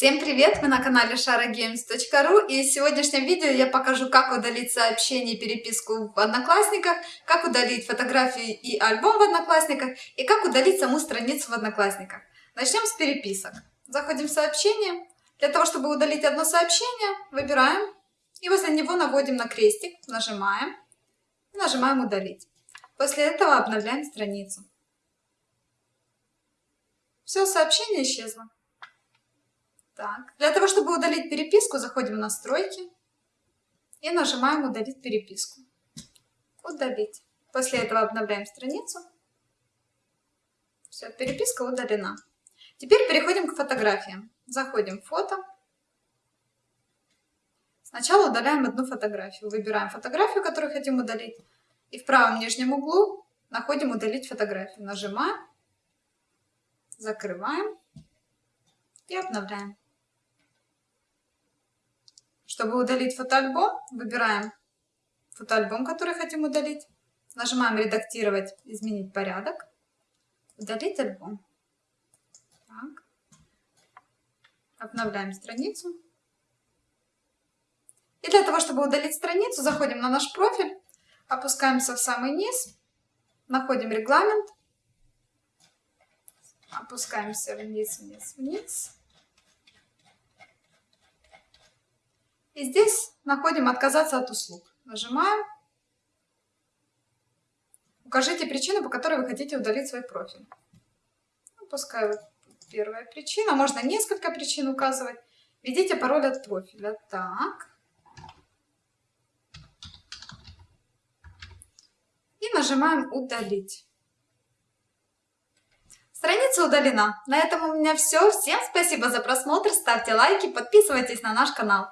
Всем привет! Вы на канале sharagames.ru и в сегодняшнем видео я покажу, как удалить сообщение и переписку в Одноклассниках, как удалить фотографии и альбом в Одноклассниках и как удалить саму страницу в Одноклассниках. Начнем с переписок. Заходим в сообщение. Для того, чтобы удалить одно сообщение, выбираем и возле него наводим на крестик, нажимаем и нажимаем удалить. После этого обновляем страницу. Все, сообщение исчезло. Так, для того, чтобы удалить переписку, заходим в настройки и нажимаем удалить переписку. Удалить. После этого обновляем страницу. Все, переписка удалена. Теперь переходим к фотографиям. Заходим в фото. Сначала удаляем одну фотографию. Выбираем фотографию, которую хотим удалить. И в правом нижнем углу находим удалить фотографию. Нажимаем, закрываем и обновляем. Чтобы удалить фотоальбом, выбираем фотоальбом, который хотим удалить. Нажимаем «Редактировать», «Изменить порядок», «Удалить альбом». Так. Обновляем страницу. И для того, чтобы удалить страницу, заходим на наш профиль, опускаемся в самый низ, находим регламент, опускаемся вниз, вниз, вниз. И здесь находим «Отказаться от услуг». Нажимаем. Укажите причину, по которой вы хотите удалить свой профиль. Ну, пускай первая причина. Можно несколько причин указывать. Введите пароль от профиля. Так. И нажимаем «Удалить». Страница удалена. На этом у меня все. Всем спасибо за просмотр. Ставьте лайки, подписывайтесь на наш канал.